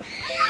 Yeah.